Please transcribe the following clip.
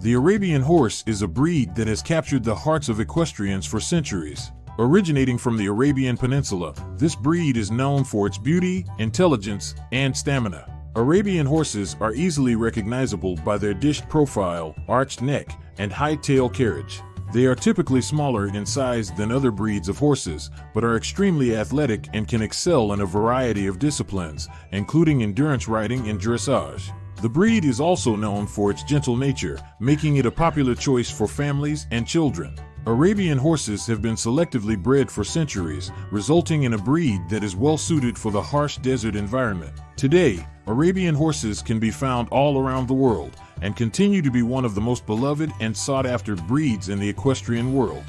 The Arabian horse is a breed that has captured the hearts of equestrians for centuries. Originating from the Arabian Peninsula, this breed is known for its beauty, intelligence, and stamina. Arabian horses are easily recognizable by their dished profile, arched neck, and high tail carriage. They are typically smaller in size than other breeds of horses, but are extremely athletic and can excel in a variety of disciplines, including endurance riding and dressage. The breed is also known for its gentle nature, making it a popular choice for families and children. Arabian horses have been selectively bred for centuries, resulting in a breed that is well suited for the harsh desert environment. Today, Arabian horses can be found all around the world and continue to be one of the most beloved and sought after breeds in the equestrian world.